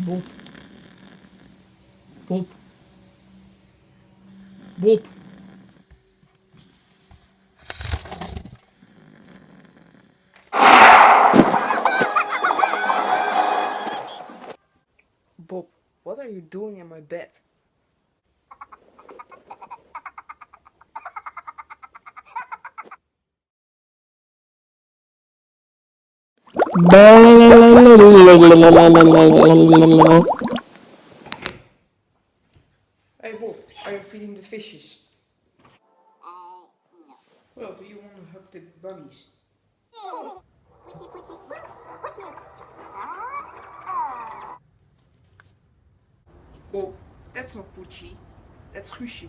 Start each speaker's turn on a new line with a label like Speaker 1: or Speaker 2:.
Speaker 1: Bob. Bob. Bob.
Speaker 2: Bob, what are you doing in my bed? Hey Bob, are you feeding the fishes?
Speaker 3: Uh, no.
Speaker 2: Well, do you want to hug the bunnies? Bob, that's not Poetsie. That's Guusje.